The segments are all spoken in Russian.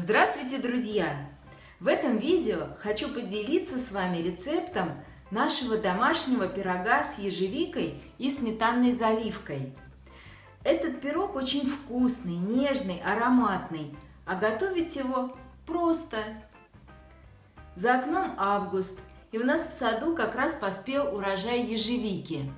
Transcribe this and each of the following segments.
Здравствуйте, друзья! В этом видео хочу поделиться с вами рецептом нашего домашнего пирога с ежевикой и сметанной заливкой. Этот пирог очень вкусный, нежный, ароматный, а готовить его просто. За окном август, и у нас в саду как раз поспел урожай ежевики.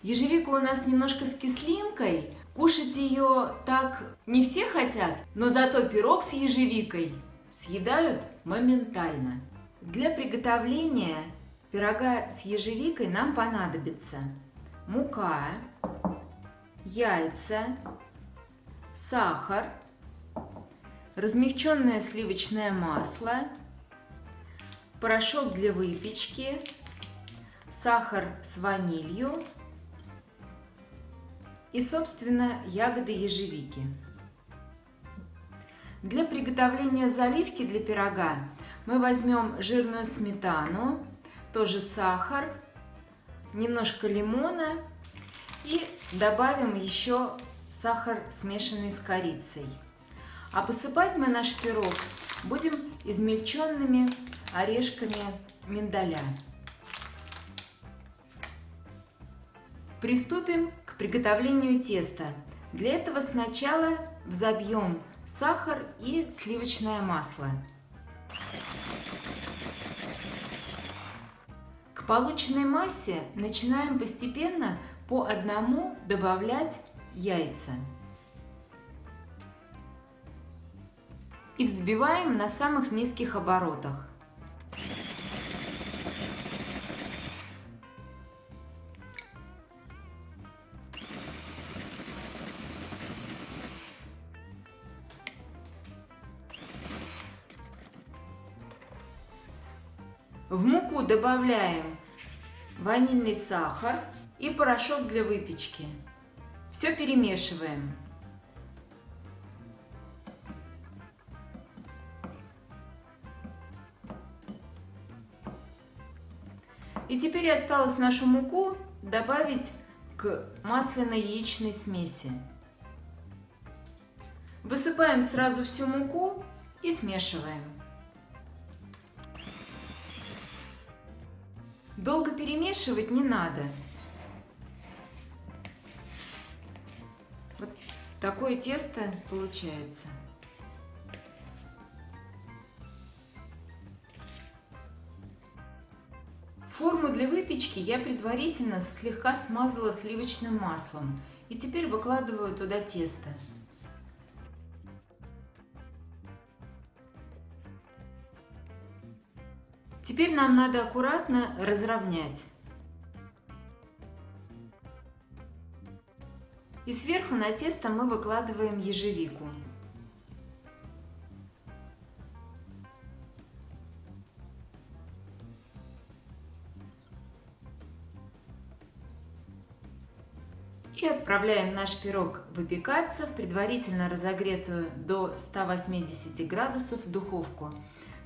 Ежевика у нас немножко с кислинкой, Кушать ее так не все хотят, но зато пирог с ежевикой съедают моментально. Для приготовления пирога с ежевикой нам понадобится мука, яйца, сахар, размягченное сливочное масло, порошок для выпечки, сахар с ванилью, и, собственно, ягоды ежевики. Для приготовления заливки для пирога мы возьмем жирную сметану, тоже сахар, немножко лимона и добавим еще сахар, смешанный с корицей. А посыпать мы наш пирог будем измельченными орешками миндаля. Приступим приготовлению теста. Для этого сначала взобьем сахар и сливочное масло. К полученной массе начинаем постепенно по одному добавлять яйца. И взбиваем на самых низких оборотах. В муку добавляем ванильный сахар и порошок для выпечки. Все перемешиваем. И теперь осталось нашу муку добавить к масляно-яичной смеси. Высыпаем сразу всю муку и смешиваем. Долго перемешивать не надо. Вот такое тесто получается. Форму для выпечки я предварительно слегка смазала сливочным маслом. И теперь выкладываю туда тесто. Теперь нам надо аккуратно разровнять. И сверху на тесто мы выкладываем ежевику. И отправляем наш пирог выпекаться в предварительно разогретую до 180 градусов духовку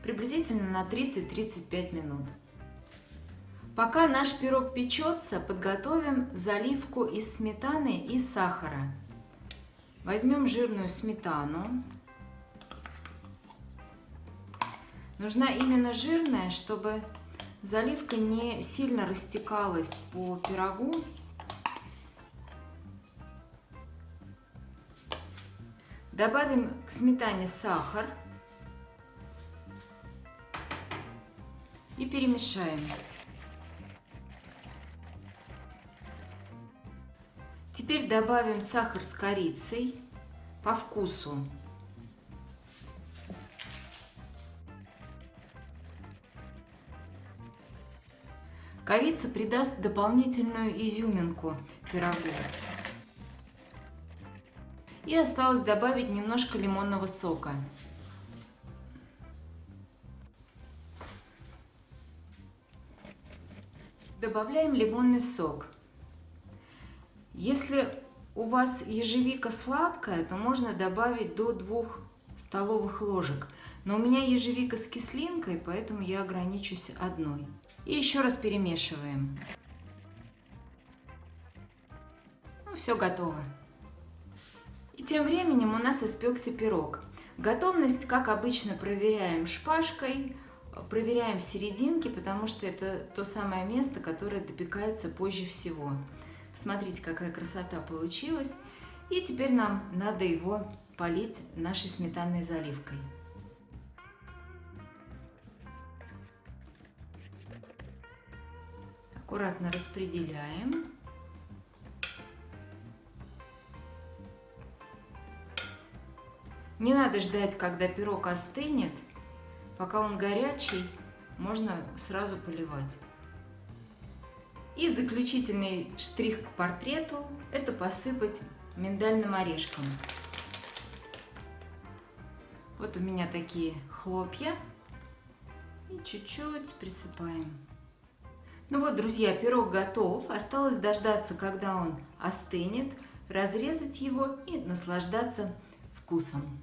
приблизительно на 30-35 минут. Пока наш пирог печется, подготовим заливку из сметаны и сахара. Возьмем жирную сметану. Нужна именно жирная, чтобы заливка не сильно растекалась по пирогу. Добавим к сметане сахар. И перемешаем. Теперь добавим сахар с корицей по вкусу. Корица придаст дополнительную изюминку пирогу. И осталось добавить немножко лимонного сока. Добавляем лимонный сок. Если у вас ежевика сладкая, то можно добавить до 2 столовых ложек. Но у меня ежевика с кислинкой, поэтому я ограничусь одной. И еще раз перемешиваем. Ну, все готово. И тем временем у нас испекся пирог. Готовность, как обычно, проверяем шпажкой, проверяем серединки, потому что это то самое место, которое допекается позже всего. Смотрите, какая красота получилась. И теперь нам надо его полить нашей сметанной заливкой. Аккуратно распределяем. Не надо ждать, когда пирог остынет. Пока он горячий, можно сразу поливать. И заключительный штрих к портрету – это посыпать миндальным орешком. Вот у меня такие хлопья. И чуть-чуть присыпаем. Ну вот, друзья, пирог готов. Осталось дождаться, когда он остынет, разрезать его и наслаждаться вкусом.